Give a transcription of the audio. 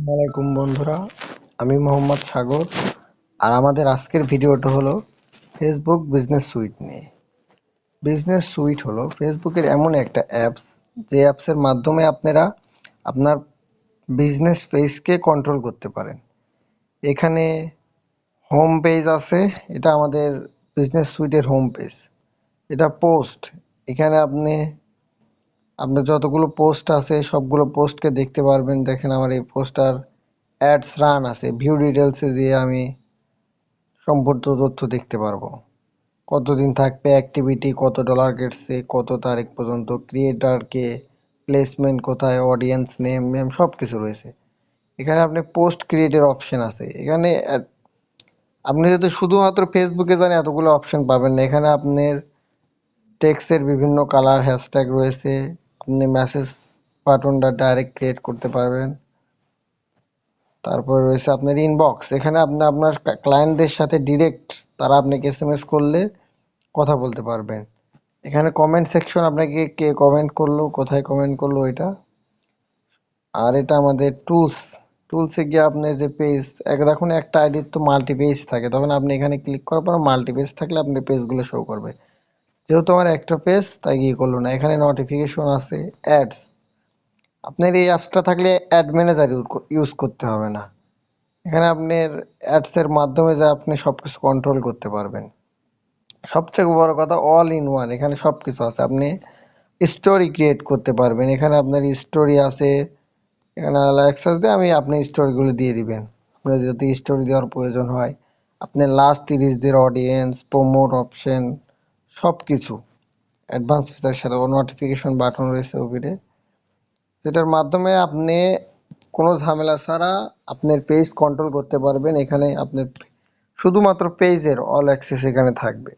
আসসালামাইকুম বন্ধুরা, আমি মোহাম্মদ সাগর। আর আমাদের আজকের ভিডিওটা হলো ফেসবুক বিজনেস সুইট নিয়ে। বিজনেস সুইট হলো ফেসবুকের এমন একটা অ্যাপস যে অ্যাপসের মাধ্যমে আপনারা আপনার বিজনেস পেজকে কন্ট্রোল করতে পারেন। এখানে হোম পেজ আছে, এটা আমাদের বিজনেস সুইটের হোম পেজ এটা পোস্ট এখানে আপনি আপনার যতগুলো পোস্ট আছে, সবগুলো পোস্টকে দেখতে পারবেন। দেখেন আমার এই পোস্টার অ্যাডস রান আছে। ভিউ ডিটেলসে যেয়ে আমি সম্পূর্ণ তথ্য দেখতে পারব। কতদিন থাকবে অ্যাক্টিভিটি কত ডলার কেটছে কত তারিখ পর্যন্ত ক্রিয়েটারকে প্লেসমেন্ট কোথায় অডিয়েন্স নেম মেম সব কিছু রয়েছে। এখানে আপনি পোস্ট ক্রিয়েটের অপশন আছে। এখানে আপনি যদি শুধুমাত্র ফেসবুকে জানেন এতগুলো অপশন পাবেন না। এখানে আপনার টেক্সের বিভিন্ন কালার হ্যাশট্যাগ রয়েছে। আপনি মেসেজ বাটনটা ডাইরেক্ট ক্রিয়েট করতে পারবেন। তারপর রয়েছে আপনার ইনবক্স এখানে আপনি, আপনার ক্লায়েন্টদের সাথে ডিরেক্ট তারা আপনাকে এস এম এস করলে কথা বলতে পারবেন। এখানে কমেন্ট সেকশন আপনাকে কে কমেন্ট করল, কোথায় কমেন্ট করল এটা? আর এটা আমাদের টুলস টুলসে গিয়ে আপনি যে পেজ এক, দেখুন একটা আইডির তো মাল্টি পেজ থাকে। তখন আপনি এখানে ক্লিক করার পর মাল্টি পেজ থাকলে আপনি পেজগুলো শো করবে। যেহেতু আমার একটা পেজ তাই গিয়ে করল না। এখানে নোটিফিকেশন আছে অ্যাডস আপনার এই অ্যাপসটা থাকলে অ্যাড ম্যানেজার ইউজ করতে হবে না। এখানে আপনার অ্যাডসের মাধ্যমে যা আপনি সব কিছু কন্ট্রোল করতে পারবেন। সবচেয়ে বড় কথা অল ইন ওয়ান এখানে সব কিছু আছে। আপনি স্টোরি ক্রিয়েট করতে পারবেন। এখানে আপনার স্টোরি আছে, এখানে অ্যাক্সেস দিয়ে আমি আপনি স্টোরিগুলো দিয়ে দিবেন। আপনার যদি স্টোরি দেওয়ার প্রয়োজন হয়। আপনার লাস্ট তিরিশ দিনের অডিয়েন্স প্রমোট অপশন সব কিছু অ্যাডভান্স ফিচার সাথে নোটিফিকেশন বাটন রয়েছে ওপিরে, যেটার মাধ্যমে আপনি কোনো ঝামেলা ছাড়া আপনার পেজ কন্ট্রোল করতে পারবেন। এখানে আপনার শুধুমাত্র পেজের অল অ্যাক্সেস এখানে থাকবে।